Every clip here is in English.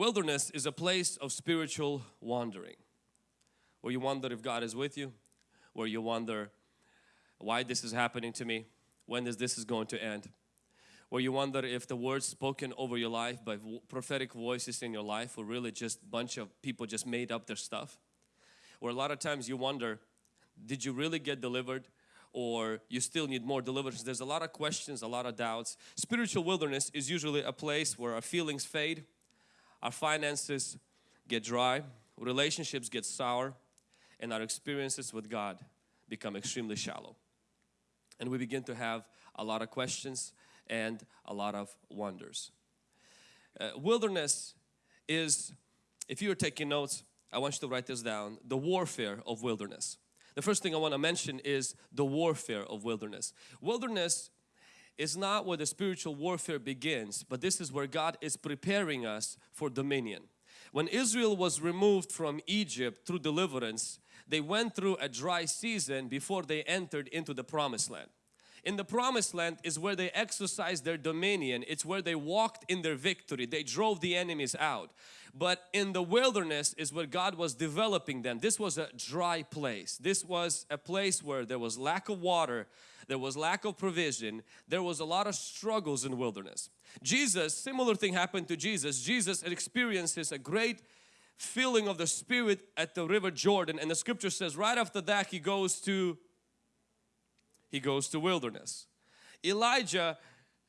Wilderness is a place of spiritual wandering where you wonder if God is with you, where you wonder why this is happening to me, when is this is going to end, where you wonder if the words spoken over your life by prophetic voices in your life were really just a bunch of people just made up their stuff. where a lot of times you wonder, did you really get delivered? or you still need more deliverance. There's a lot of questions, a lot of doubts. Spiritual wilderness is usually a place where our feelings fade, our finances get dry, relationships get sour, and our experiences with God become extremely shallow. And we begin to have a lot of questions and a lot of wonders. Uh, wilderness is, if you are taking notes, I want you to write this down, the warfare of wilderness. The first thing I want to mention is the warfare of wilderness. Wilderness is not where the spiritual warfare begins, but this is where God is preparing us for dominion. When Israel was removed from Egypt through deliverance, they went through a dry season before they entered into the promised land. In the promised land is where they exercised their dominion. It's where they walked in their victory. They drove the enemies out. But in the wilderness is where God was developing them. This was a dry place. This was a place where there was lack of water, there was lack of provision, there was a lot of struggles in wilderness. Jesus, similar thing happened to Jesus. Jesus experiences a great filling of the Spirit at the river Jordan and the scripture says right after that he goes to he goes to wilderness. Elijah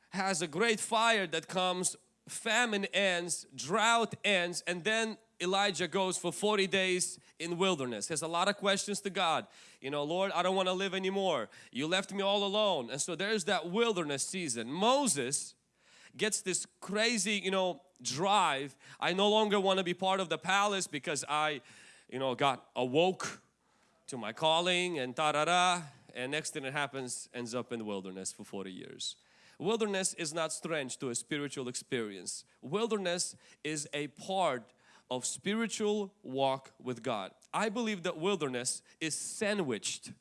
has a great fire that comes, famine ends, drought ends, and then Elijah goes for 40 days in wilderness. Has a lot of questions to God. You know, Lord, I don't want to live anymore. You left me all alone. And so there's that wilderness season. Moses gets this crazy, you know, drive. I no longer want to be part of the palace because I, you know, got awoke to my calling and ta da da and next thing that happens ends up in the wilderness for 40 years. Wilderness is not strange to a spiritual experience. Wilderness is a part of spiritual walk with God. I believe that wilderness is sandwiched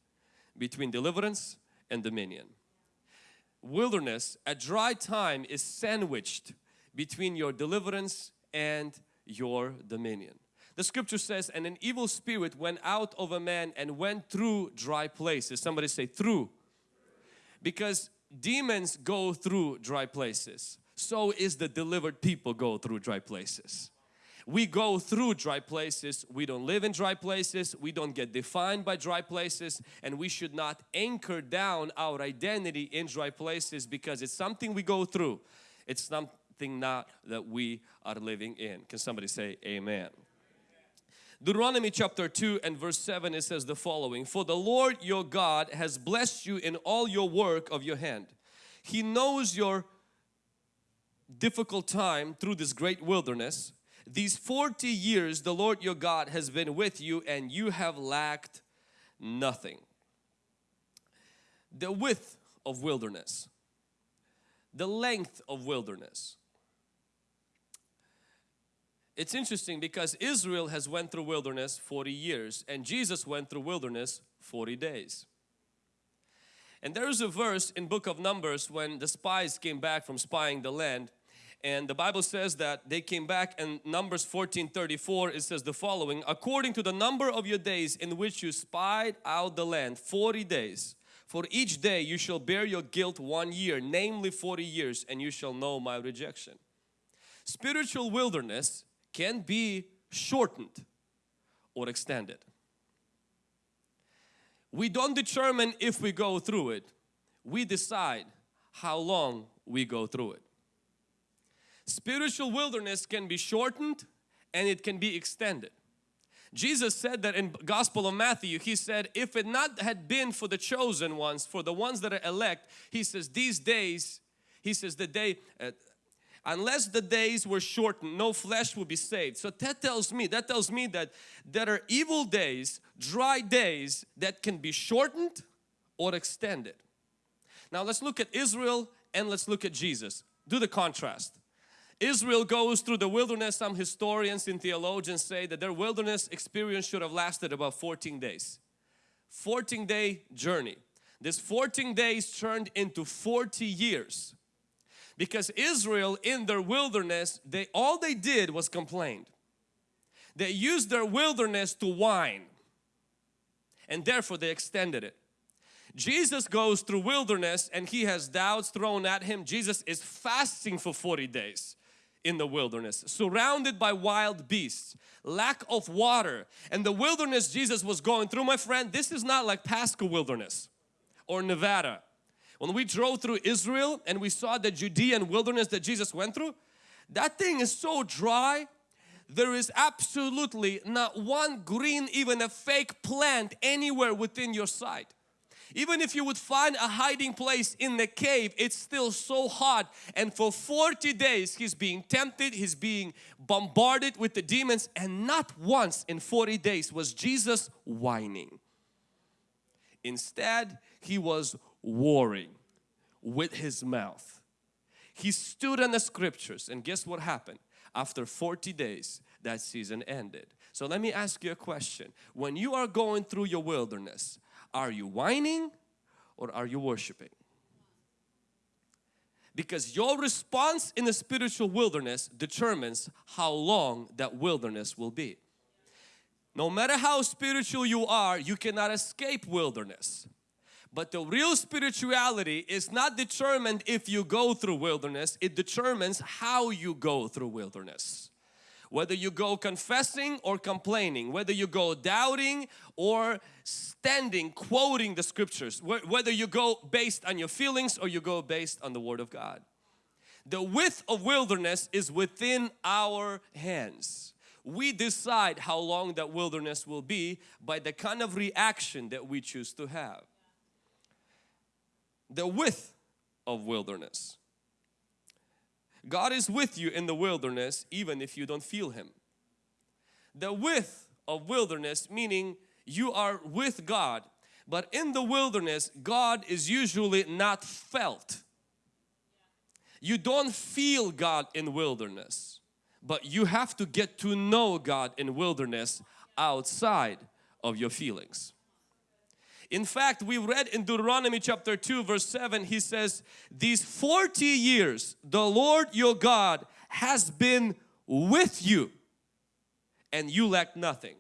between deliverance and dominion. Wilderness, a dry time is sandwiched between your deliverance and your dominion. The scripture says, and an evil spirit went out of a man and went through dry places. Somebody say through. Because demons go through dry places. So is the delivered people go through dry places. We go through dry places. We don't live in dry places. We don't get defined by dry places. And we should not anchor down our identity in dry places because it's something we go through. It's something not that we are living in. Can somebody say amen? Deuteronomy chapter 2 and verse 7 it says the following For the Lord your God has blessed you in all your work of your hand. He knows your difficult time through this great wilderness. These 40 years the Lord your God has been with you and you have lacked nothing. The width of wilderness, the length of wilderness, it's interesting because Israel has went through wilderness 40 years and Jesus went through wilderness 40 days. And there is a verse in book of Numbers when the spies came back from spying the land and the Bible says that they came back and Numbers 14 34 it says the following according to the number of your days in which you spied out the land 40 days for each day you shall bear your guilt one year namely 40 years and you shall know my rejection spiritual wilderness can be shortened or extended. We don't determine if we go through it, we decide how long we go through it. Spiritual wilderness can be shortened and it can be extended. Jesus said that in Gospel of Matthew, He said, if it not had been for the chosen ones, for the ones that are elect, He says, these days, He says, the day, uh, unless the days were shortened no flesh will be saved. So that tells me that tells me that there are evil days dry days that can be shortened or extended. Now let's look at Israel and let's look at Jesus. Do the contrast Israel goes through the wilderness some historians and theologians say that their wilderness experience should have lasted about 14 days 14 day journey this 14 days turned into 40 years Because Israel in their wilderness, they all they did was complained. They used their wilderness to whine and therefore they extended it. Jesus goes through wilderness and he has doubts thrown at him. Jesus is fasting for 40 days in the wilderness, surrounded by wild beasts, lack of water. And the wilderness Jesus was going through, my friend, this is not like Pasco wilderness or Nevada. When we drove through Israel and we saw the Judean wilderness that Jesus went through, that thing is so dry. There is absolutely not one green, even a fake plant anywhere within your sight. Even if you would find a hiding place in the cave, it's still so hot. And for 40 days, he's being tempted, he's being bombarded with the demons. And not once in 40 days was Jesus whining. Instead, he was warring with his mouth. He stood on the scriptures and guess what happened? After 40 days, that season ended. So let me ask you a question. When you are going through your wilderness, are you whining or are you worshiping? Because your response in the spiritual wilderness determines how long that wilderness will be. No matter how spiritual you are, you cannot escape wilderness. But the real spirituality is not determined if you go through wilderness, it determines how you go through wilderness whether you go confessing or complaining, whether you go doubting or standing, quoting the scriptures, whether you go based on your feelings or you go based on the Word of God. The width of wilderness is within our hands. We decide how long that wilderness will be by the kind of reaction that we choose to have. The width of wilderness. God is with you in the wilderness even if you don't feel Him. The width of wilderness meaning you are with God but in the wilderness God is usually not felt. You don't feel God in wilderness but you have to get to know God in wilderness outside of your feelings. In fact, we read in Deuteronomy chapter 2 verse 7, he says, These 40 years the Lord your God has been with you and you lack nothing.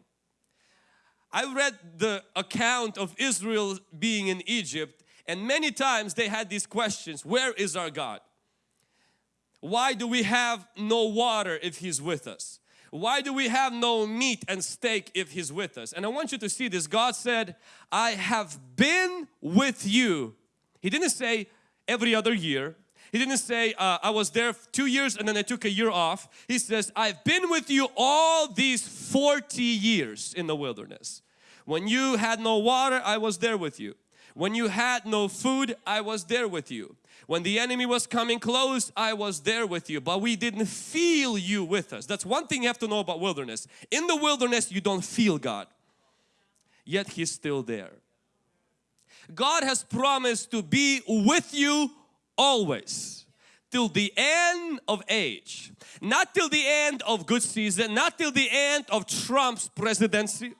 I read the account of Israel being in Egypt and many times they had these questions, where is our God? Why do we have no water if He's with us? Why do we have no meat and steak if He's with us? And I want you to see this. God said, I have been with you. He didn't say every other year. He didn't say uh, I was there two years and then I took a year off. He says I've been with you all these 40 years in the wilderness. When you had no water, I was there with you. When you had no food, I was there with you. When the enemy was coming close, I was there with you, but we didn't feel you with us. That's one thing you have to know about wilderness. In the wilderness, you don't feel God, yet He's still there. God has promised to be with you always till the end of age not till the end of good season not till the end of Trump's presidency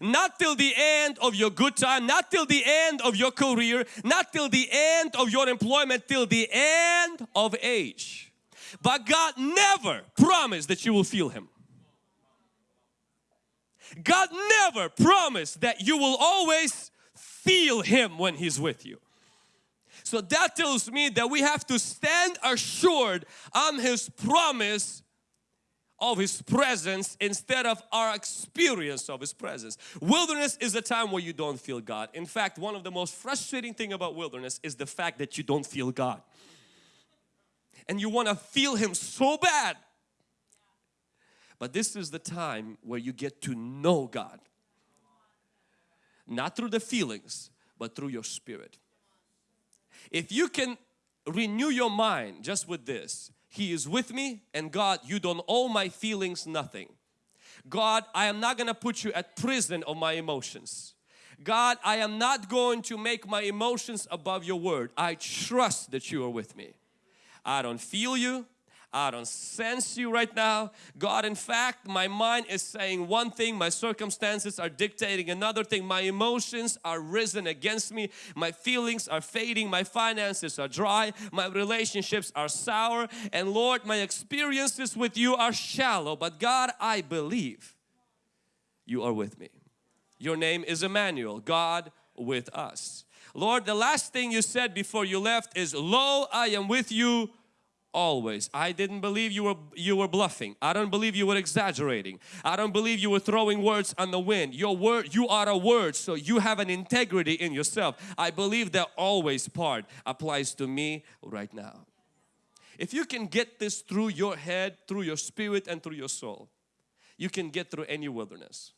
not till the end of your good time, not till the end of your career, not till the end of your employment, till the end of age. But God never promised that you will feel Him. God never promised that you will always feel Him when He's with you. So that tells me that we have to stand assured on His promise of His presence instead of our experience of His presence. Wilderness is a time where you don't feel God. In fact, one of the most frustrating thing about wilderness is the fact that you don't feel God. And you want to feel Him so bad. But this is the time where you get to know God. Not through the feelings, but through your spirit. If you can renew your mind just with this, he is with me and God you don't owe my feelings nothing. God I am not gonna put you at prison of my emotions. God I am not going to make my emotions above your word. I trust that you are with me. I don't feel you. I don't sense you right now. God, in fact, my mind is saying one thing, my circumstances are dictating another thing. My emotions are risen against me. My feelings are fading. My finances are dry. My relationships are sour. And Lord, my experiences with you are shallow. But God, I believe you are with me. Your name is Emmanuel, God with us. Lord, the last thing you said before you left is, Lo, I am with you always. I didn't believe you were you were bluffing. I don't believe you were exaggerating. I don't believe you were throwing words on the wind. Your word, you are a word, so you have an integrity in yourself. I believe that always part applies to me right now. If you can get this through your head, through your spirit and through your soul, you can get through any wilderness.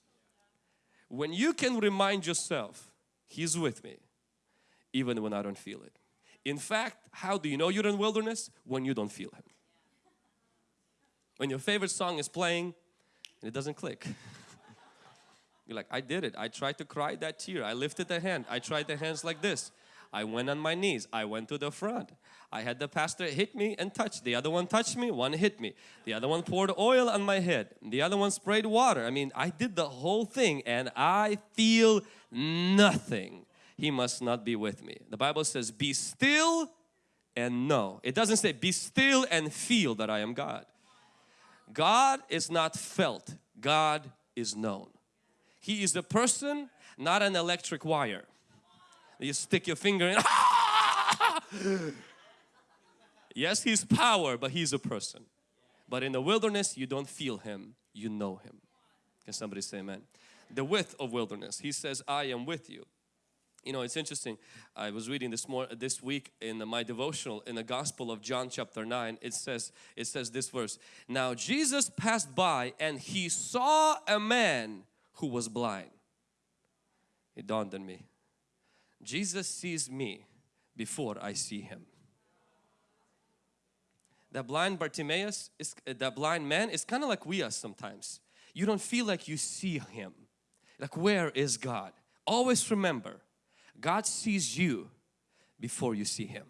When you can remind yourself, He's with me even when I don't feel it. In fact, how do you know you're in wilderness? When you don't feel Him. When your favorite song is playing and it doesn't click. You're like, I did it. I tried to cry that tear. I lifted the hand. I tried the hands like this. I went on my knees. I went to the front. I had the pastor hit me and touch. The other one touched me. One hit me. The other one poured oil on my head. The other one sprayed water. I mean, I did the whole thing and I feel nothing he must not be with me. The Bible says, be still and know. It doesn't say be still and feel that I am God. God is not felt, God is known. He is a person, not an electric wire. You stick your finger in. yes, He's power, but He's a person. But in the wilderness, you don't feel Him, you know Him. Can somebody say amen? The width of wilderness. He says, I am with you. You know, it's interesting. I was reading this more this week in my devotional in the Gospel of John chapter 9. It says it says this verse. Now Jesus passed by and he saw a man who was blind. It dawned on me. Jesus sees me before I see him. That blind Bartimaeus is that blind man is kind of like we are sometimes. You don't feel like you see him. Like where is God? Always remember God sees you before you see Him.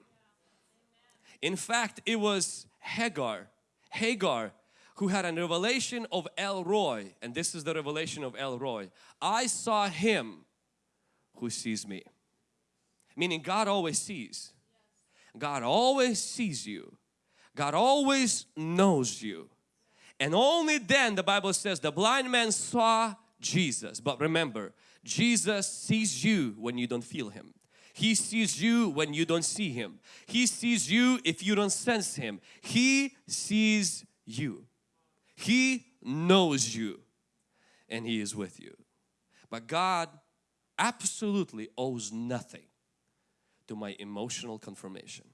In fact, it was Hagar, Hagar who had a revelation of El Roi and this is the revelation of El Roi. I saw Him who sees me. Meaning God always sees. God always sees you. God always knows you. And only then the Bible says the blind man saw Jesus. But remember, Jesus sees you when you don't feel Him. He sees you when you don't see Him. He sees you if you don't sense Him. He sees you. He knows you and He is with you. But God absolutely owes nothing to my emotional confirmation.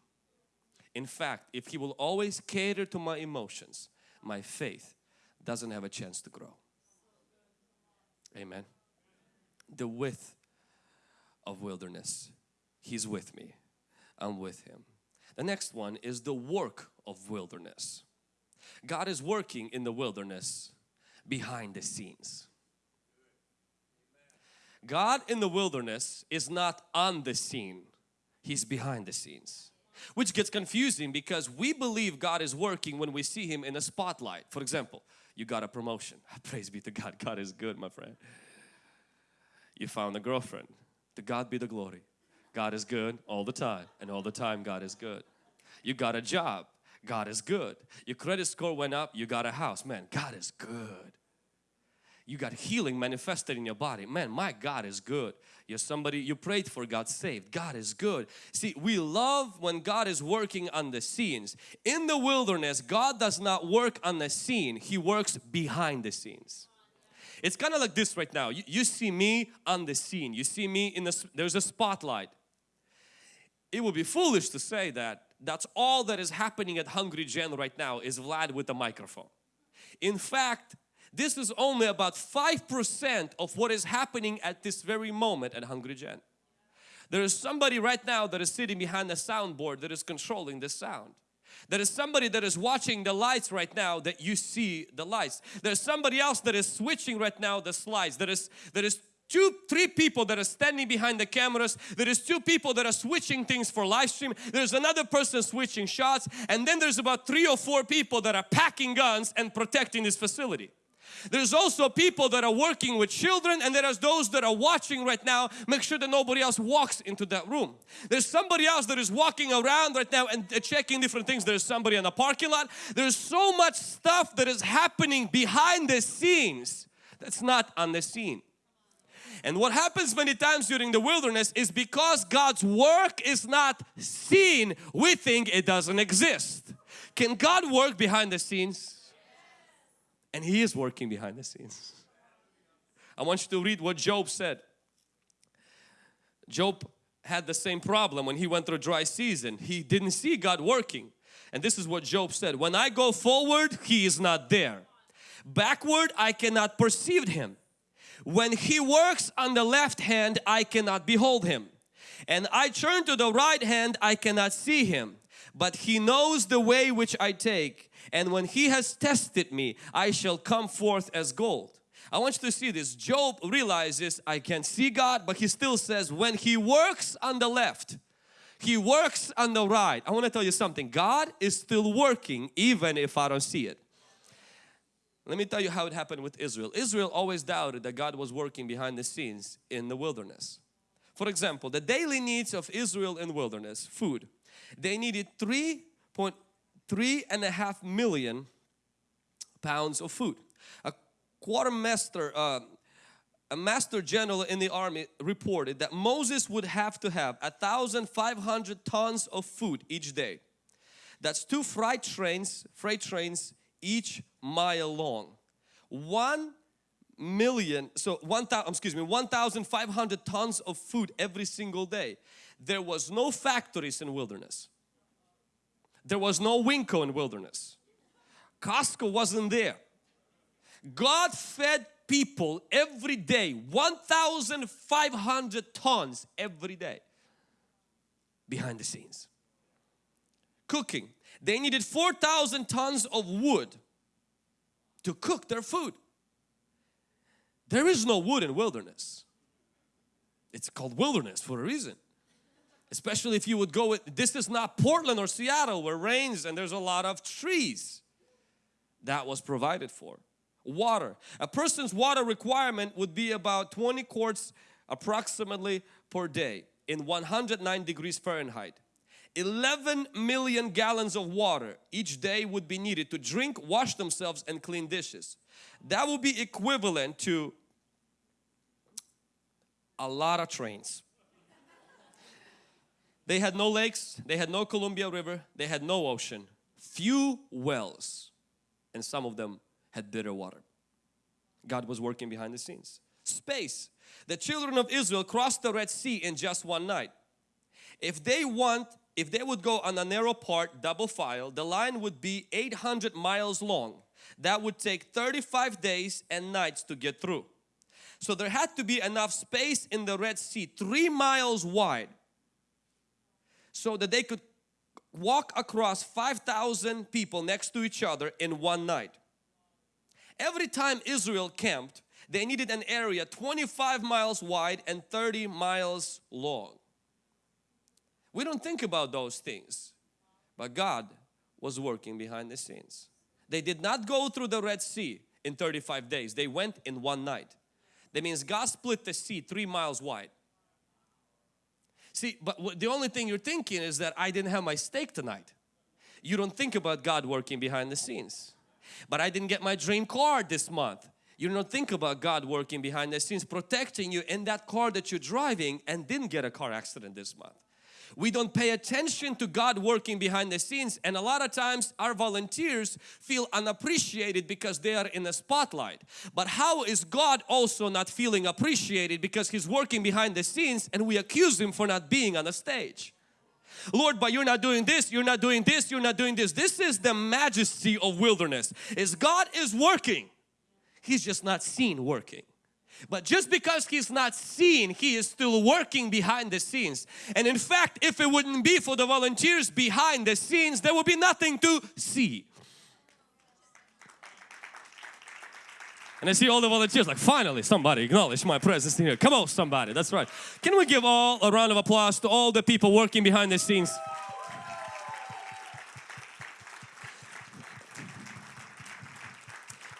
In fact, if He will always cater to my emotions, my faith doesn't have a chance to grow. Amen the width of wilderness. He's with me. I'm with Him. The next one is the work of wilderness. God is working in the wilderness behind the scenes. God in the wilderness is not on the scene, He's behind the scenes. Which gets confusing because we believe God is working when we see Him in a spotlight. For example, you got a promotion. Praise be to God, God is good my friend you found a girlfriend. To God be the glory. God is good all the time and all the time God is good. You got a job. God is good. Your credit score went up. You got a house. Man, God is good. You got healing manifested in your body. Man, my God is good. You're somebody you prayed for God saved. God is good. See, we love when God is working on the scenes. In the wilderness, God does not work on the scene. He works behind the scenes. It's kind of like this right now. You, you see me on the scene. You see me in the, there's a spotlight. It would be foolish to say that that's all that is happening at Hungry Gen right now is Vlad with the microphone. In fact, this is only about 5% of what is happening at this very moment at Hungry Gen. There is somebody right now that is sitting behind the soundboard that is controlling the sound. There is somebody that is watching the lights right now that you see the lights. There's somebody else that is switching right now the slides. There is, there is two, three people that are standing behind the cameras. There is two people that are switching things for live stream. There's another person switching shots. And then there's about three or four people that are packing guns and protecting this facility. There's also people that are working with children and there are those that are watching right now. Make sure that nobody else walks into that room. There's somebody else that is walking around right now and uh, checking different things. There's somebody in the parking lot. There's so much stuff that is happening behind the scenes that's not on the scene. And what happens many times during the wilderness is because God's work is not seen, we think it doesn't exist. Can God work behind the scenes? And He is working behind the scenes. I want you to read what Job said. Job had the same problem when he went through a dry season. He didn't see God working. And this is what Job said, when I go forward, He is not there. Backward, I cannot perceive Him. When he works on the left hand, I cannot behold him. And I turn to the right hand, I cannot see him. But he knows the way which I take. And when he has tested me, I shall come forth as gold. I want you to see this. Job realizes I can see God, but he still says when he works on the left, he works on the right. I want to tell you something. God is still working even if I don't see it. Let me tell you how it happened with Israel. Israel always doubted that God was working behind the scenes in the wilderness. For example, the daily needs of Israel in wilderness, food, they needed 3.3 and a half million pounds of food. A quartermaster, uh, a master general in the army reported that Moses would have to have a thousand five hundred tons of food each day. That's two freight trains, freight trains each mile long. One million, so one thousand, excuse me, 1,500 tons of food every single day. There was no factories in wilderness. There was no Winco in wilderness. Costco wasn't there. God fed people every day 1,500 tons every day behind the scenes. Cooking. They needed 4,000 tons of wood to cook their food. There is no wood in wilderness. It's called wilderness for a reason. Especially if you would go with, this is not Portland or Seattle where rains and there's a lot of trees. That was provided for. Water. A person's water requirement would be about 20 quarts approximately per day in 109 degrees Fahrenheit. 11 million gallons of water each day would be needed to drink, wash themselves and clean dishes. That would be equivalent to a lot of trains. They had no lakes, they had no Columbia River, they had no ocean, few wells and some of them had bitter water. God was working behind the scenes. Space. The children of Israel crossed the Red Sea in just one night. If they want if they would go on a narrow part double file the line would be 800 miles long that would take 35 days and nights to get through so there had to be enough space in the Red Sea three miles wide so that they could walk across 5,000 people next to each other in one night every time Israel camped they needed an area 25 miles wide and 30 miles long we don't think about those things. But God was working behind the scenes. They did not go through the Red Sea in 35 days. They went in one night. That means God split the sea three miles wide. See, but the only thing you're thinking is that I didn't have my steak tonight. You don't think about God working behind the scenes. But I didn't get my dream car this month. You don't think about God working behind the scenes, protecting you in that car that you're driving and didn't get a car accident this month we don't pay attention to God working behind the scenes and a lot of times our volunteers feel unappreciated because they are in the spotlight. But how is God also not feeling appreciated because He's working behind the scenes and we accuse Him for not being on the stage? Lord, but you're not doing this, you're not doing this, you're not doing this. This is the majesty of wilderness. Is God is working. He's just not seen working. But just because he's not seen, he is still working behind the scenes. And in fact, if it wouldn't be for the volunteers behind the scenes, there would be nothing to see. And I see all the volunteers like, finally somebody acknowledge my presence here. Come on somebody, that's right. Can we give all a round of applause to all the people working behind the scenes?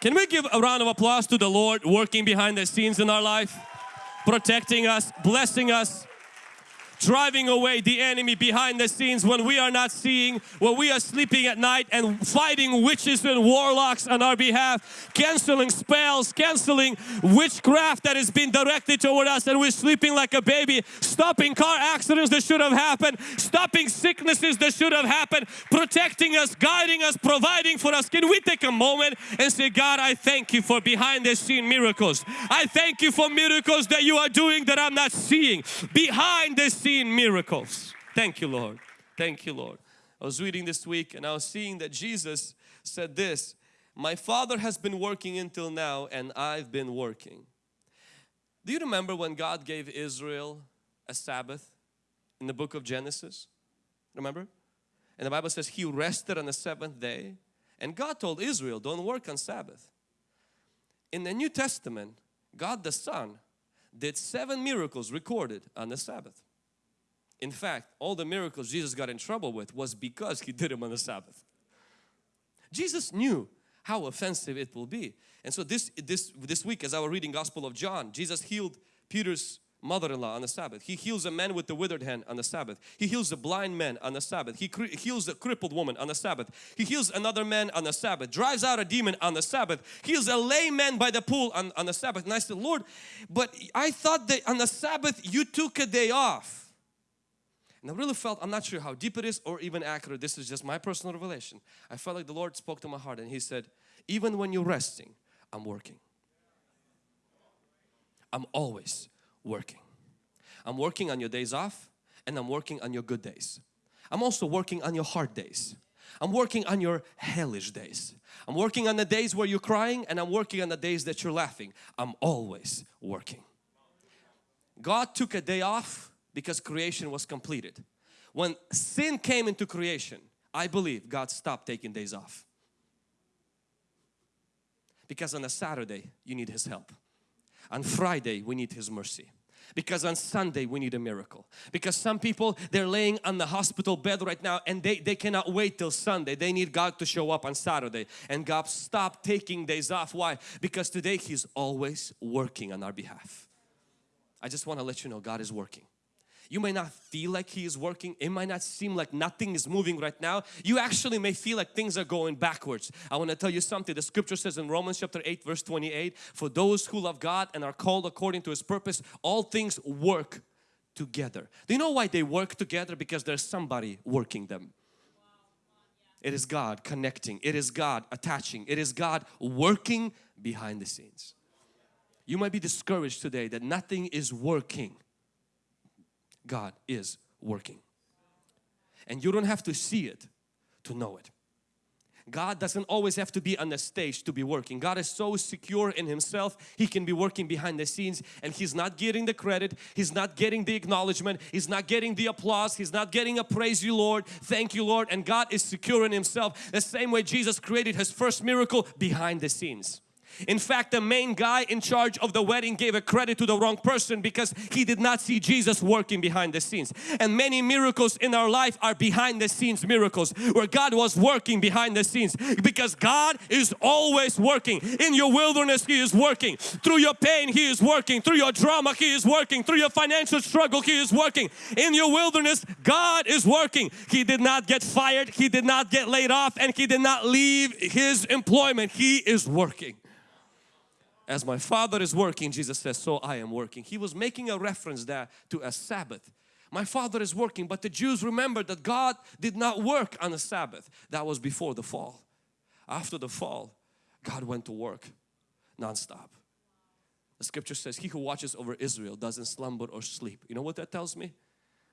Can we give a round of applause to the Lord working behind the scenes in our life? Protecting us, blessing us, driving away the enemy behind the scenes when we are not seeing, when we are sleeping at night and fighting witches and warlocks on our behalf, canceling spells, canceling witchcraft that has been directed toward us and we're sleeping like a baby, stopping car accidents that should have happened, stopping sicknesses that should have happened, protecting us, guiding us, providing for us. Can we take a moment and say, God, I thank you for behind the scene miracles. I thank you for miracles that you are doing that I'm not seeing. Behind the seen miracles. Thank you, Lord. Thank you, Lord. I was reading this week and I was seeing that Jesus said this, my Father has been working until now and I've been working. Do you remember when God gave Israel a Sabbath in the book of Genesis? Remember? And the Bible says He rested on the seventh day and God told Israel, don't work on Sabbath. In the New Testament, God the Son did seven miracles recorded on the Sabbath. In fact, all the miracles Jesus got in trouble with was because He did them on the Sabbath. Jesus knew how offensive it will be. And so this, this, this week as I was reading Gospel of John, Jesus healed Peter's mother-in-law on the Sabbath. He heals a man with the withered hand on the Sabbath. He heals a blind man on the Sabbath. He heals a crippled woman on the Sabbath. He heals another man on the Sabbath. Drives out a demon on the Sabbath. Heals a lame man by the pool on, on the Sabbath. And I said, Lord, but I thought that on the Sabbath you took a day off. And I really felt, I'm not sure how deep it is or even accurate, this is just my personal revelation. I felt like the Lord spoke to my heart and He said, even when you're resting, I'm working. I'm always working. I'm working on your days off and I'm working on your good days. I'm also working on your hard days. I'm working on your hellish days. I'm working on the days where you're crying and I'm working on the days that you're laughing. I'm always working. God took a day off because creation was completed. When sin came into creation, I believe God stopped taking days off. Because on a Saturday, you need His help. On Friday, we need His mercy. Because on Sunday, we need a miracle. Because some people, they're laying on the hospital bed right now and they, they cannot wait till Sunday. They need God to show up on Saturday. And God stopped taking days off. Why? Because today He's always working on our behalf. I just want to let you know God is working. You may not feel like He is working. It might not seem like nothing is moving right now. You actually may feel like things are going backwards. I want to tell you something. The scripture says in Romans chapter 8 verse 28, for those who love God and are called according to His purpose, all things work together. Do you know why they work together? Because there's somebody working them. It is God connecting. It is God attaching. It is God working behind the scenes. You might be discouraged today that nothing is working. God is working. And you don't have to see it to know it. God doesn't always have to be on the stage to be working. God is so secure in Himself, He can be working behind the scenes and He's not getting the credit, He's not getting the acknowledgement, He's not getting the applause, He's not getting a praise you Lord, thank you Lord and God is secure in Himself the same way Jesus created His first miracle behind the scenes. In fact, the main guy in charge of the wedding gave a credit to the wrong person because he did not see Jesus working behind the scenes. And many miracles in our life are behind the scenes miracles where God was working behind the scenes because God is always working. In your wilderness He is working. Through your pain He is working. Through your drama He is working. Through your financial struggle He is working. In your wilderness God is working. He did not get fired. He did not get laid off and He did not leave His employment. He is working. As my Father is working, Jesus says, so I am working. He was making a reference there to a Sabbath. My Father is working, but the Jews remembered that God did not work on a Sabbath. That was before the fall. After the fall, God went to work non-stop. The scripture says, he who watches over Israel doesn't slumber or sleep. You know what that tells me?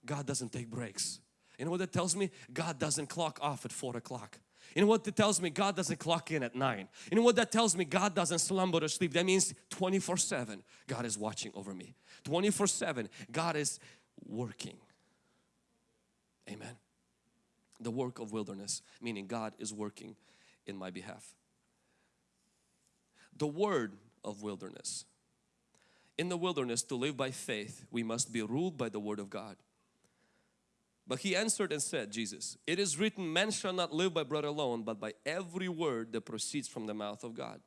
God doesn't take breaks. You know what that tells me? God doesn't clock off at 4 o'clock. You know what that tells me? God doesn't clock in at 9. You know what that tells me? God doesn't slumber or sleep. That means 24-7 God is watching over me. 24-7 God is working. Amen. The work of wilderness meaning God is working in my behalf. The word of wilderness. In the wilderness, to live by faith, we must be ruled by the Word of God. But he answered and said, Jesus, it is written, man shall not live by bread alone, but by every word that proceeds from the mouth of God.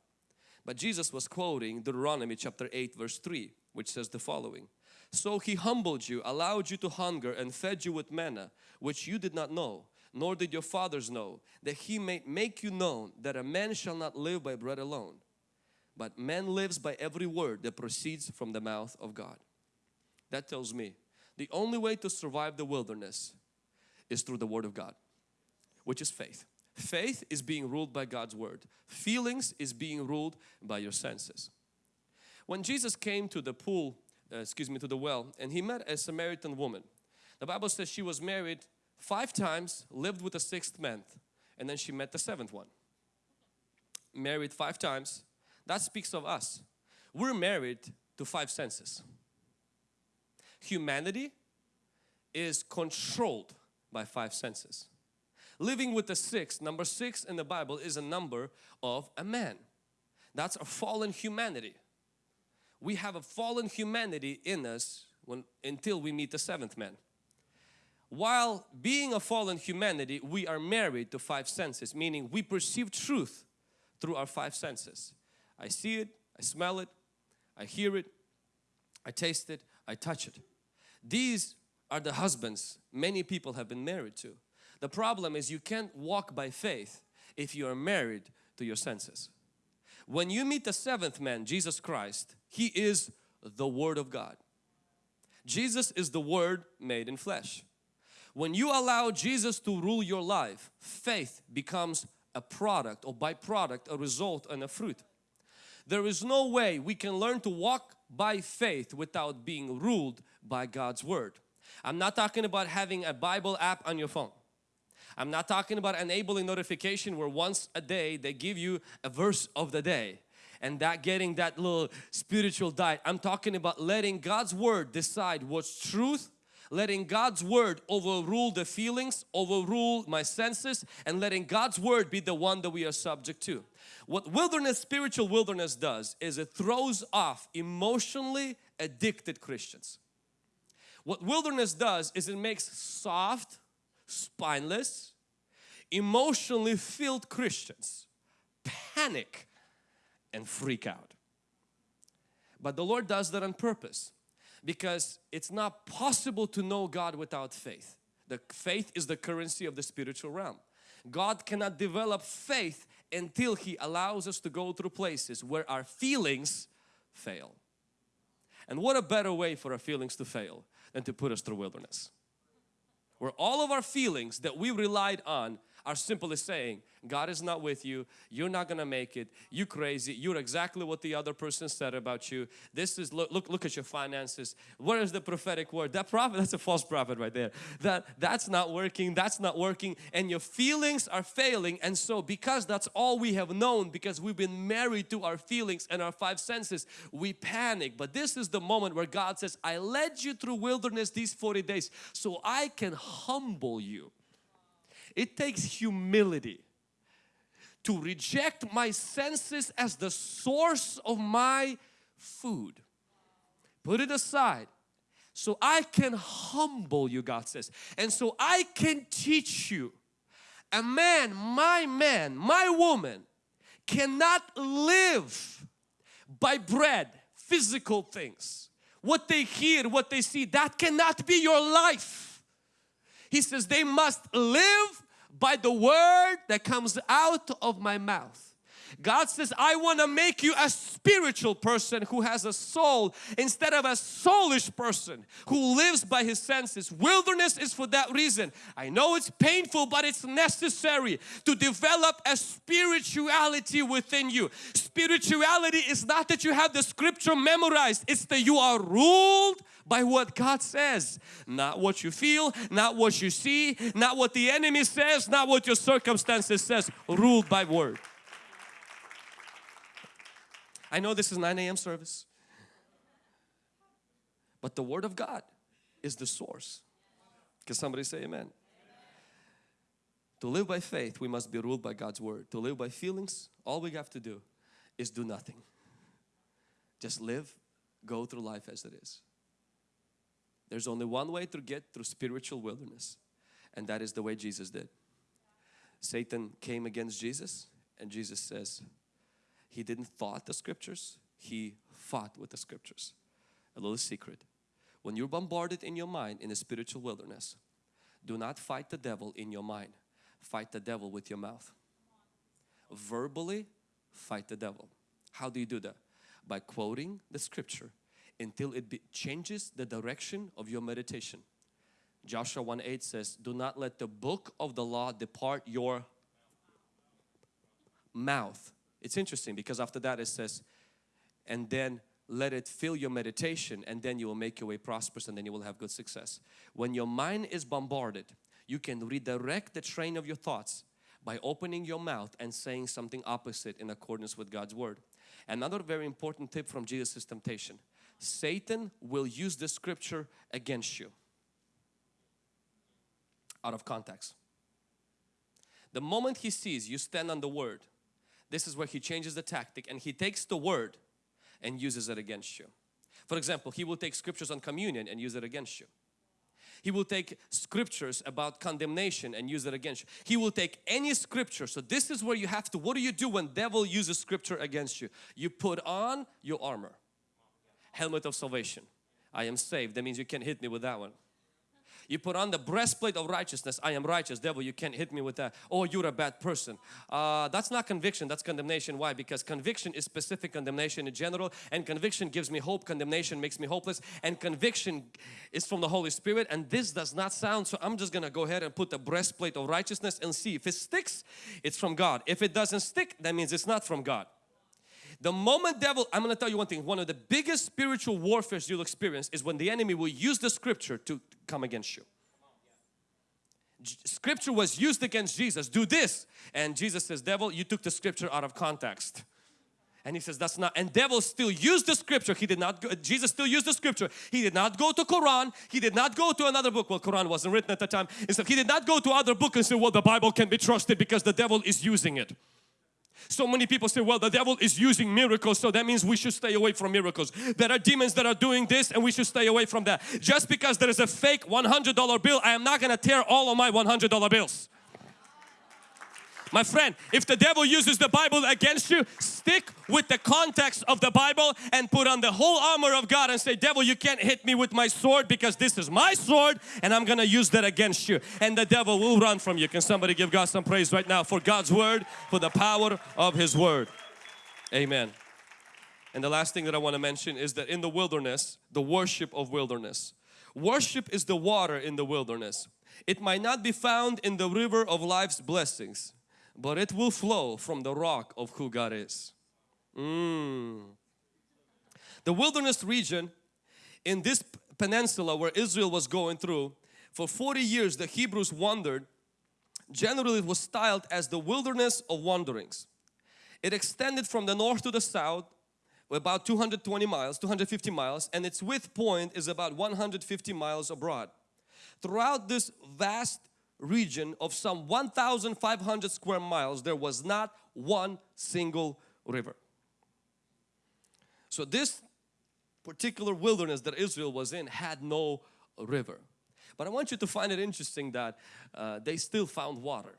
But Jesus was quoting Deuteronomy chapter 8 verse 3, which says the following. So he humbled you, allowed you to hunger and fed you with manna, which you did not know, nor did your fathers know, that he may make you known that a man shall not live by bread alone, but man lives by every word that proceeds from the mouth of God. That tells me the only way to survive the wilderness is through the Word of God, which is faith. Faith is being ruled by God's Word. Feelings is being ruled by your senses. When Jesus came to the pool, uh, excuse me, to the well, and he met a Samaritan woman. The Bible says she was married five times, lived with a sixth man, and then she met the seventh one. Married five times, that speaks of us. We're married to five senses. Humanity is controlled by five senses. Living with the six, number six in the Bible is a number of a man. That's a fallen humanity. We have a fallen humanity in us when, until we meet the seventh man. While being a fallen humanity, we are married to five senses, meaning we perceive truth through our five senses. I see it, I smell it, I hear it, I taste it, I touch it. These are the husbands many people have been married to. The problem is you can't walk by faith if you are married to your senses. When you meet the seventh man, Jesus Christ, He is the Word of God. Jesus is the Word made in flesh. When you allow Jesus to rule your life, faith becomes a product or byproduct, a result and a fruit. There is no way we can learn to walk by faith without being ruled by God's Word. I'm not talking about having a Bible app on your phone. I'm not talking about enabling notification where once a day they give you a verse of the day and that getting that little spiritual diet. I'm talking about letting God's Word decide what's truth letting God's word overrule the feelings, overrule my senses and letting God's word be the one that we are subject to. What wilderness, spiritual wilderness does is it throws off emotionally addicted Christians. What wilderness does is it makes soft, spineless, emotionally filled Christians panic and freak out. But the Lord does that on purpose because it's not possible to know God without faith. The faith is the currency of the spiritual realm. God cannot develop faith until He allows us to go through places where our feelings fail. And what a better way for our feelings to fail than to put us through wilderness. Where all of our feelings that we relied on are simply saying, God is not with you, you're not gonna make it, you crazy, you're exactly what the other person said about you. This is, look, look, look at your finances. Where is the prophetic word? That prophet, that's a false prophet right there. That, that's not working, that's not working and your feelings are failing and so because that's all we have known because we've been married to our feelings and our five senses, we panic. But this is the moment where God says, I led you through wilderness these 40 days so I can humble you. It takes humility to reject my senses as the source of my food. Put it aside so I can humble you God says and so I can teach you a man, my man, my woman cannot live by bread, physical things. What they hear, what they see, that cannot be your life. He says they must live by the word that comes out of my mouth. God says, I want to make you a spiritual person who has a soul instead of a soulish person who lives by his senses. Wilderness is for that reason. I know it's painful, but it's necessary to develop a spirituality within you. Spirituality is not that you have the scripture memorized, it's that you are ruled by what God says. Not what you feel, not what you see, not what the enemy says, not what your circumstances says. Ruled by word. I know this is 9 a.m. service. But the Word of God is the source. Can somebody say amen? amen? To live by faith, we must be ruled by God's Word. To live by feelings, all we have to do is do nothing. Just live, go through life as it is. There's only one way to get through spiritual wilderness and that is the way Jesus did. Satan came against Jesus and Jesus says he didn't thought the scriptures, he fought with the scriptures. A little secret. When you're bombarded in your mind in a spiritual wilderness, do not fight the devil in your mind. Fight the devil with your mouth. Verbally fight the devil. How do you do that? By quoting the scripture until it changes the direction of your meditation. Joshua 1 8 says, Do not let the book of the law depart your mouth. It's interesting because after that it says, and then let it fill your meditation and then you will make your way prosperous and then you will have good success. When your mind is bombarded, you can redirect the train of your thoughts by opening your mouth and saying something opposite in accordance with God's Word. Another very important tip from Jesus' temptation. Satan will use the scripture against you out of context. The moment he sees you stand on the word, this is where he changes the tactic and he takes the word and uses it against you. For example, he will take scriptures on communion and use it against you. He will take scriptures about condemnation and use it against you. He will take any scripture. So this is where you have to, what do you do when devil uses scripture against you? You put on your armor. Helmet of salvation. I am saved. That means you can't hit me with that one. You put on the breastplate of righteousness. I am righteous. Devil, you can't hit me with that. Oh, you're a bad person. Uh, that's not conviction. That's condemnation. Why? Because conviction is specific condemnation in general and conviction gives me hope. Condemnation makes me hopeless and conviction is from the Holy Spirit and this does not sound so I'm just gonna go ahead and put the breastplate of righteousness and see if it sticks it's from God. If it doesn't stick that means it's not from God. The moment devil, I'm going to tell you one thing, one of the biggest spiritual warfares you'll experience is when the enemy will use the scripture to come against you. Scripture was used against Jesus, do this. And Jesus says, devil, you took the scripture out of context. And he says that's not, and devil still used the scripture. He did not, go, Jesus still used the scripture. He did not go to Quran. He did not go to another book. Well, Quran wasn't written at the time. Instead, he did not go to other book and say, well, the Bible can be trusted because the devil is using it. So many people say, well, the devil is using miracles, so that means we should stay away from miracles. There are demons that are doing this and we should stay away from that. Just because there is a fake $100 bill, I am not going to tear all of my $100 bills. My friend, if the devil uses the Bible against you, stick with the context of the Bible and put on the whole armor of God and say, devil, you can't hit me with my sword because this is my sword and I'm going to use that against you. And the devil will run from you. Can somebody give God some praise right now for God's word, for the power of His word. Amen. And the last thing that I want to mention is that in the wilderness, the worship of wilderness. Worship is the water in the wilderness. It might not be found in the river of life's blessings, but it will flow from the rock of who God is. Mm. The wilderness region in this peninsula where Israel was going through, for 40 years the Hebrews wandered. Generally it was styled as the wilderness of wanderings. It extended from the north to the south about 220 miles, 250 miles and its width point is about 150 miles abroad. Throughout this vast region of some 1,500 square miles, there was not one single river. So this particular wilderness that Israel was in had no river. But I want you to find it interesting that uh, they still found water.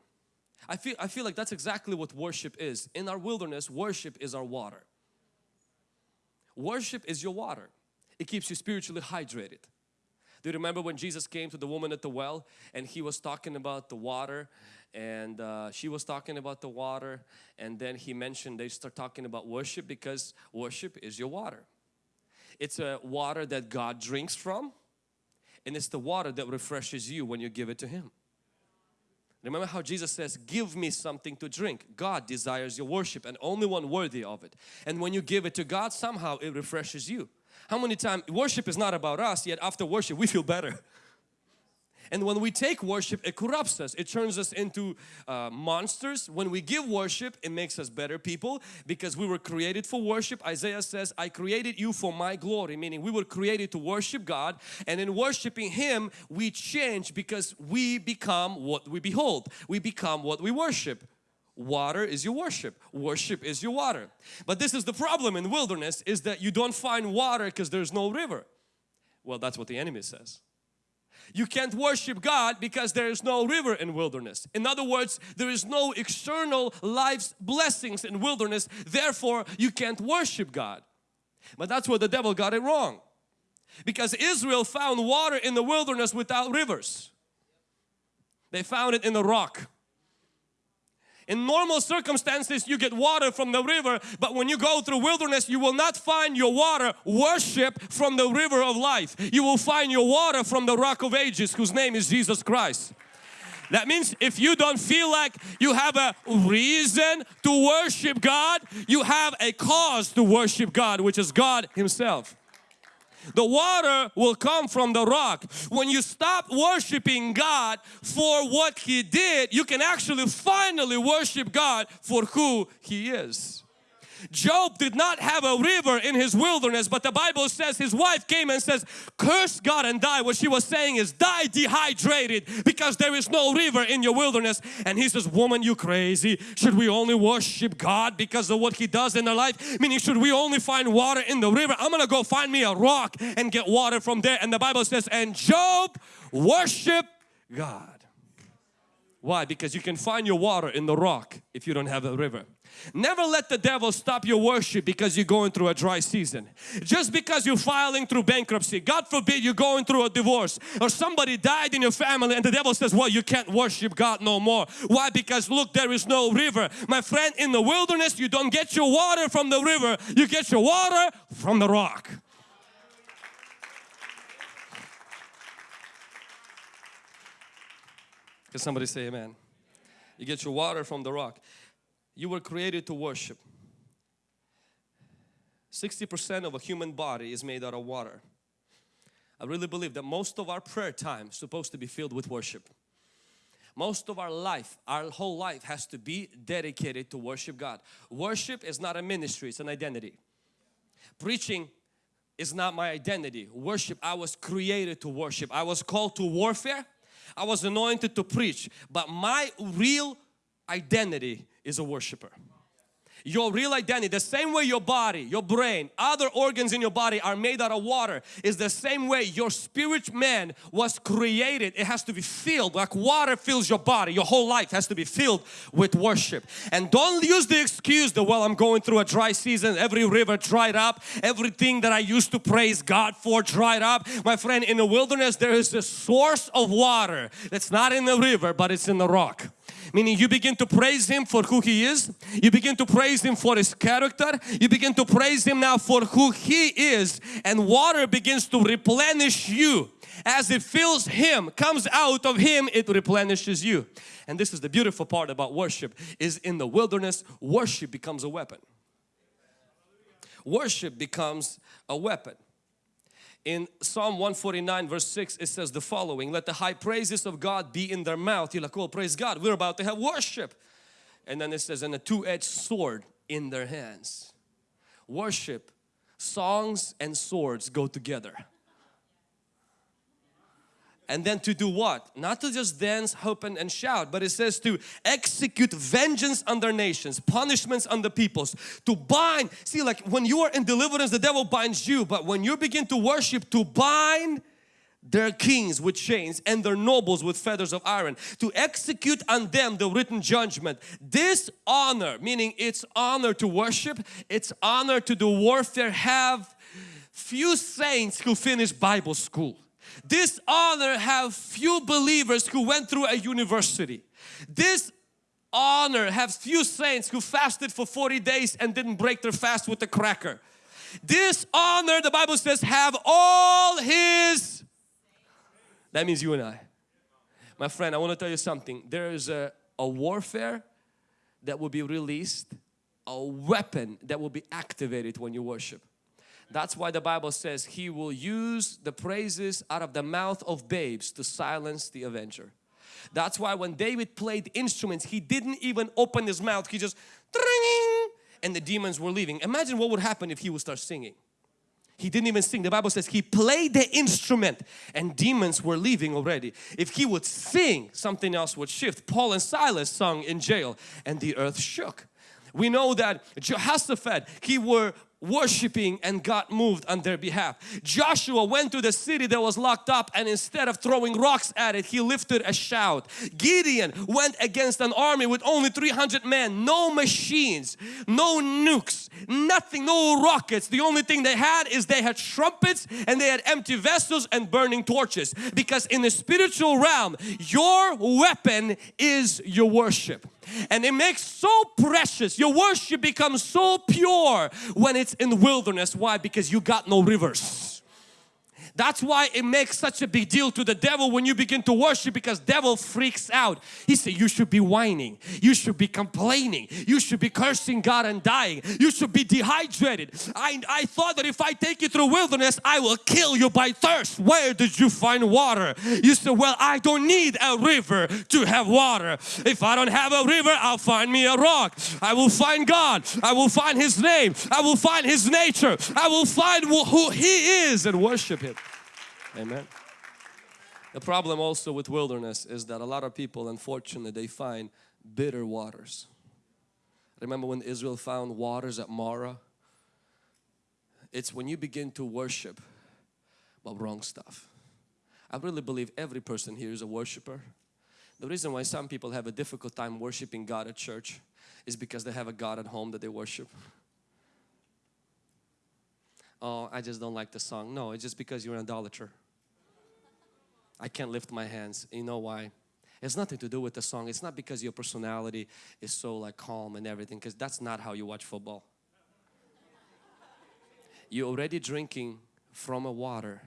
I feel, I feel like that's exactly what worship is. In our wilderness, worship is our water. Worship is your water. It keeps you spiritually hydrated. Do you remember when Jesus came to the woman at the well and he was talking about the water and uh, she was talking about the water and then he mentioned they start talking about worship because worship is your water. It's a water that God drinks from and it's the water that refreshes you when you give it to Him. Remember how Jesus says, give me something to drink. God desires your worship and only one worthy of it. And when you give it to God, somehow it refreshes you. How many times, worship is not about us, yet after worship we feel better. And when we take worship, it corrupts us. It turns us into uh, monsters. When we give worship, it makes us better people because we were created for worship. Isaiah says, I created you for my glory, meaning we were created to worship God. And in worshiping Him, we change because we become what we behold. We become what we worship. Water is your worship worship is your water but this is the problem in wilderness is that you don't find water because there's no river well that's what the enemy says you can't worship God because there is no river in wilderness. In other words, there is no external life's blessings in wilderness. Therefore, you can't worship God. But that's where the devil got it wrong. Because Israel found water in the wilderness without rivers. They found it in the rock. In normal circumstances you get water from the river but when you go through wilderness you will not find your water worship from the river of life. You will find your water from the rock of ages whose name is Jesus Christ. That means if you don't feel like you have a reason to worship God, you have a cause to worship God which is God Himself. The water will come from the rock. When you stop worshiping God for what He did, you can actually finally worship God for who He is. Job did not have a river in his wilderness but the Bible says his wife came and says curse God and die. What she was saying is die dehydrated because there is no river in your wilderness and he says woman you crazy should we only worship God because of what he does in our life meaning should we only find water in the river I'm gonna go find me a rock and get water from there and the Bible says and Job worship God. Why? Because you can find your water in the rock if you don't have a river. Never let the devil stop your worship because you're going through a dry season. Just because you're filing through bankruptcy, God forbid you're going through a divorce or somebody died in your family and the devil says, well you can't worship God no more. Why? Because look there is no river. My friend in the wilderness you don't get your water from the river, you get your water from the rock. Can somebody say amen? You get your water from the rock. You were created to worship. 60% of a human body is made out of water. I really believe that most of our prayer time is supposed to be filled with worship. Most of our life, our whole life has to be dedicated to worship God. Worship is not a ministry, it's an identity. Preaching is not my identity. Worship, I was created to worship. I was called to warfare. I was anointed to preach. But my real identity is a worshiper. Your real identity, the same way your body, your brain, other organs in your body are made out of water is the same way your spirit man was created. It has to be filled like water fills your body. Your whole life has to be filled with worship. And don't use the excuse that well I'm going through a dry season, every river dried up, everything that I used to praise God for dried up. My friend in the wilderness there is a source of water that's not in the river but it's in the rock meaning you begin to praise Him for who He is, you begin to praise Him for His character, you begin to praise Him now for who He is and water begins to replenish you. As it fills Him, comes out of Him, it replenishes you. And this is the beautiful part about worship is in the wilderness, worship becomes a weapon. Worship becomes a weapon in Psalm 149 verse 6 it says the following let the high praises of God be in their mouth. You're like well praise God we're about to have worship. And then it says and a two-edged sword in their hands. Worship songs and swords go together and then to do what? Not to just dance, hope and, and shout, but it says to execute vengeance on their nations, punishments on the peoples, to bind. See like when you are in deliverance the devil binds you but when you begin to worship to bind their kings with chains and their nobles with feathers of iron to execute on them the written judgment. This honor, meaning it's honor to worship, it's honor to do warfare have few saints who finish Bible school. This honor have few believers who went through a university. This honor have few saints who fasted for 40 days and didn't break their fast with a cracker. This honor, the Bible says, have all His, that means you and I. My friend, I want to tell you something. There is a, a warfare that will be released, a weapon that will be activated when you worship. That's why the Bible says he will use the praises out of the mouth of babes to silence the avenger. That's why when David played instruments, he didn't even open his mouth. He just and the demons were leaving. Imagine what would happen if he would start singing. He didn't even sing. The Bible says he played the instrument and demons were leaving already. If he would sing, something else would shift. Paul and Silas sung in jail and the earth shook. We know that Jehoshaphat, he were worshiping and God moved on their behalf. Joshua went to the city that was locked up and instead of throwing rocks at it, he lifted a shout. Gideon went against an army with only 300 men, no machines, no nukes, nothing, no rockets. The only thing they had is they had trumpets and they had empty vessels and burning torches because in the spiritual realm, your weapon is your worship and it makes so precious. Your worship becomes so pure when it's in the wilderness. Why? Because you got no rivers that's why it makes such a big deal to the devil when you begin to worship because devil freaks out. He said you should be whining, you should be complaining, you should be cursing God and dying, you should be dehydrated. I, I thought that if I take you through wilderness I will kill you by thirst. Where did you find water? You said well I don't need a river to have water. If I don't have a river I'll find me a rock. I will find God. I will find His name. I will find His nature. I will find who He is and worship Him. Amen. The problem also with wilderness is that a lot of people unfortunately they find bitter waters. Remember when Israel found waters at Marah? It's when you begin to worship but wrong stuff. I really believe every person here is a worshiper. The reason why some people have a difficult time worshiping God at church is because they have a God at home that they worship oh I just don't like the song no it's just because you're an idolater I can't lift my hands. You know why? It's nothing to do with the song. It's not because your personality is so like calm and everything because that's not how you watch football. You're already drinking from a water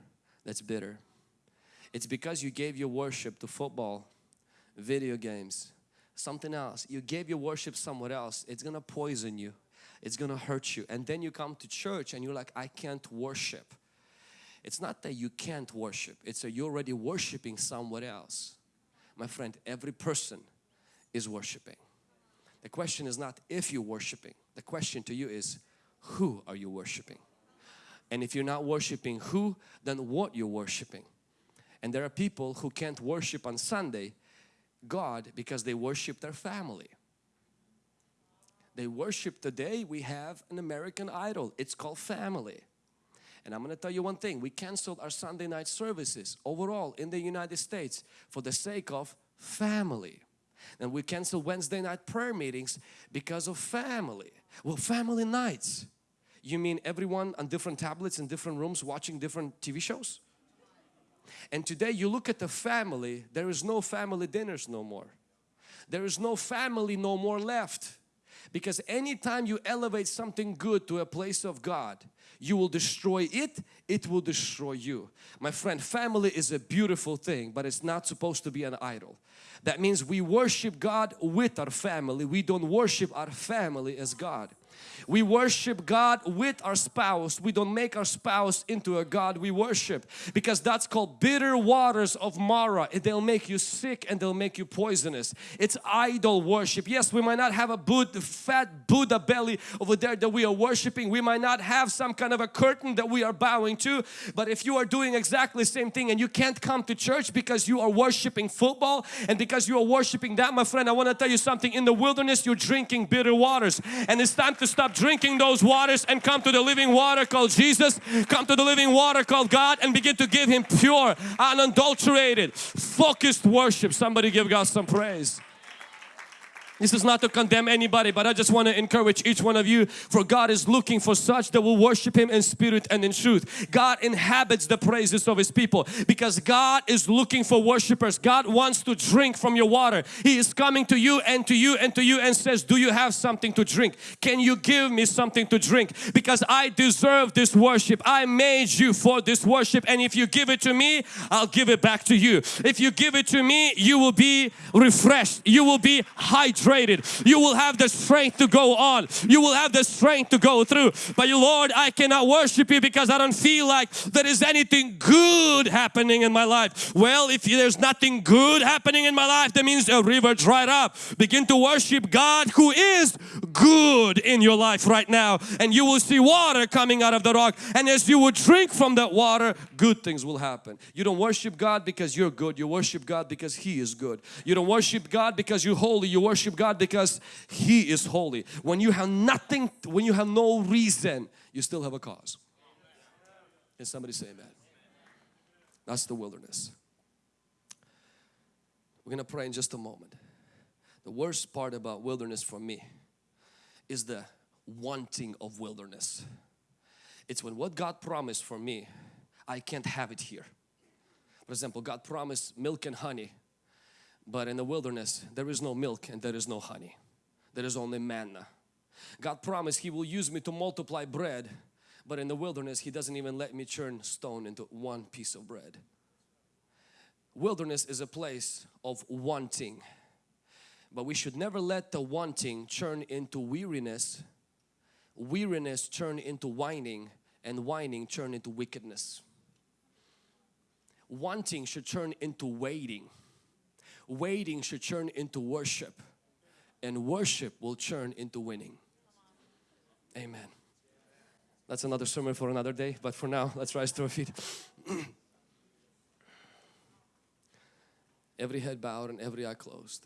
that's bitter. It's because you gave your worship to football, video games, something else. You gave your worship somewhere else. It's gonna poison you. It's gonna hurt you. And then you come to church and you're like, I can't worship. It's not that you can't worship, it's that you're already worshiping somewhere else. My friend, every person is worshiping. The question is not if you're worshiping, the question to you is who are you worshiping? And if you're not worshiping who, then what you're worshiping. And there are people who can't worship on Sunday God because they worship their family. They worship today we have an American idol. It's called family. And I'm going to tell you one thing, we canceled our Sunday night services overall in the United States for the sake of family. And we canceled Wednesday night prayer meetings because of family. Well, family nights. You mean everyone on different tablets in different rooms watching different TV shows? And today you look at the family, there is no family dinners no more. There is no family no more left. Because anytime you elevate something good to a place of God, you will destroy it, it will destroy you. My friend, family is a beautiful thing, but it's not supposed to be an idol. That means we worship God with our family. We don't worship our family as God. We worship God with our spouse. We don't make our spouse into a God we worship because that's called bitter waters of Marah. They'll make you sick and they'll make you poisonous. It's idol worship. Yes, we might not have a Buddha, fat Buddha belly over there that we are worshiping. We might not have some kind of a curtain that we are bowing to. But if you are doing exactly the same thing and you can't come to church because you are worshiping football and because you are worshiping that, my friend, I want to tell you something. In the wilderness, you're drinking bitter waters and it's time to stop drinking those waters and come to the living water called Jesus, come to the living water called God and begin to give Him pure, unadulterated, focused worship. Somebody give God some praise. This is not to condemn anybody but I just want to encourage each one of you for God is looking for such that will worship Him in spirit and in truth. God inhabits the praises of His people because God is looking for worshipers. God wants to drink from your water. He is coming to you and to you and to you and says do you have something to drink? Can you give me something to drink? Because I deserve this worship. I made you for this worship and if you give it to me I'll give it back to you. If you give it to me you will be refreshed. You will be hydrated frustrated. You will have the strength to go on. You will have the strength to go through. But you, Lord, I cannot worship you because I don't feel like there is anything good happening in my life. Well, if there's nothing good happening in my life, that means a river dried up. Begin to worship God who is good in your life right now and you will see water coming out of the rock and as you would drink from that water good things will happen. You don't worship God because you're good. You worship God because He is good. You don't worship God because you're holy. You worship God because He is holy. When you have nothing, when you have no reason, you still have a cause. Can somebody say amen? That's the wilderness. We're going to pray in just a moment. The worst part about wilderness for me is the wanting of wilderness. It's when what God promised for me, I can't have it here. For example, God promised milk and honey, but in the wilderness there is no milk and there is no honey. There is only manna. God promised He will use me to multiply bread, but in the wilderness He doesn't even let me turn stone into one piece of bread. Wilderness is a place of wanting but we should never let the wanting turn into weariness, weariness turn into whining, and whining turn into wickedness. Wanting should turn into waiting. Waiting should turn into worship. And worship will turn into winning. Amen. That's another sermon for another day, but for now, let's rise to our feet. every head bowed and every eye closed.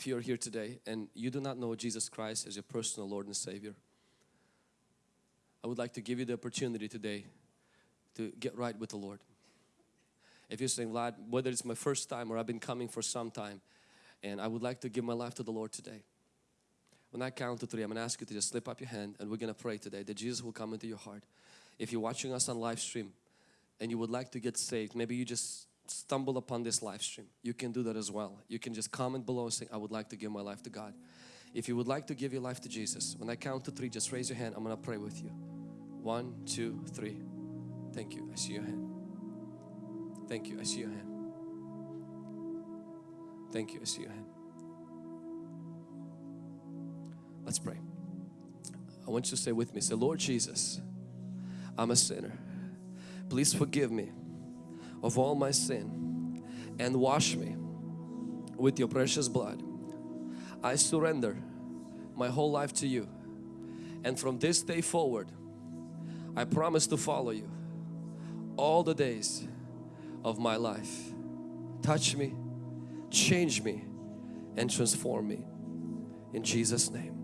if you are here today and you do not know Jesus Christ as your personal Lord and Savior, I would like to give you the opportunity today to get right with the Lord. If you're saying, Vlad, whether it's my first time or I've been coming for some time and I would like to give my life to the Lord today. When I count to three, I'm going to ask you to just slip up your hand and we're going to pray today that Jesus will come into your heart. If you're watching us on live stream and you would like to get saved, maybe you just stumble upon this live stream, you can do that as well. You can just comment below and say, I would like to give my life to God. If you would like to give your life to Jesus, when I count to three, just raise your hand. I'm going to pray with you. One, two, three. Thank you. I see your hand. Thank you. I see your hand. Thank you. I see your hand. Let's pray. I want you to say with me, say, Lord Jesus, I'm a sinner. Please forgive me of all my sin and wash me with your precious blood. I surrender my whole life to you and from this day forward I promise to follow you all the days of my life. Touch me, change me and transform me in Jesus name.